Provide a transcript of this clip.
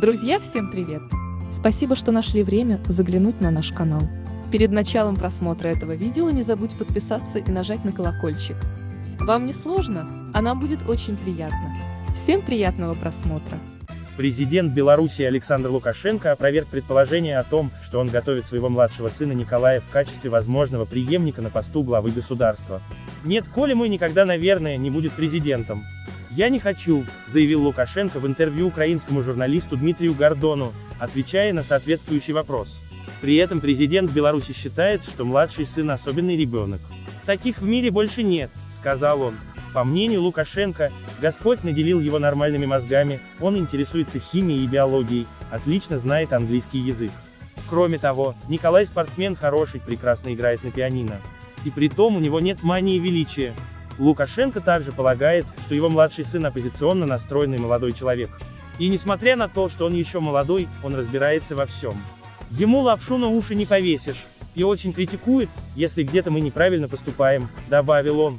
Друзья, всем привет! Спасибо, что нашли время заглянуть на наш канал. Перед началом просмотра этого видео не забудь подписаться и нажать на колокольчик. Вам не сложно, а нам будет очень приятно. Всем приятного просмотра! Президент Беларуси Александр Лукашенко опроверг предположение о том, что он готовит своего младшего сына Николая в качестве возможного преемника на посту главы государства. «Нет, Коля мой никогда, наверное, не будет президентом. Я не хочу», заявил Лукашенко в интервью украинскому журналисту Дмитрию Гордону, отвечая на соответствующий вопрос. При этом президент Беларуси считает, что младший сын особенный ребенок. «Таких в мире больше нет», сказал он. По мнению Лукашенко, Господь наделил его нормальными мозгами, он интересуется химией и биологией, отлично знает английский язык. Кроме того, Николай спортсмен хороший, прекрасно играет на пианино. И при том у него нет мании величия. Лукашенко также полагает, что его младший сын оппозиционно настроенный молодой человек. И несмотря на то, что он еще молодой, он разбирается во всем. Ему лапшу на уши не повесишь. И очень критикует, если где-то мы неправильно поступаем, добавил он.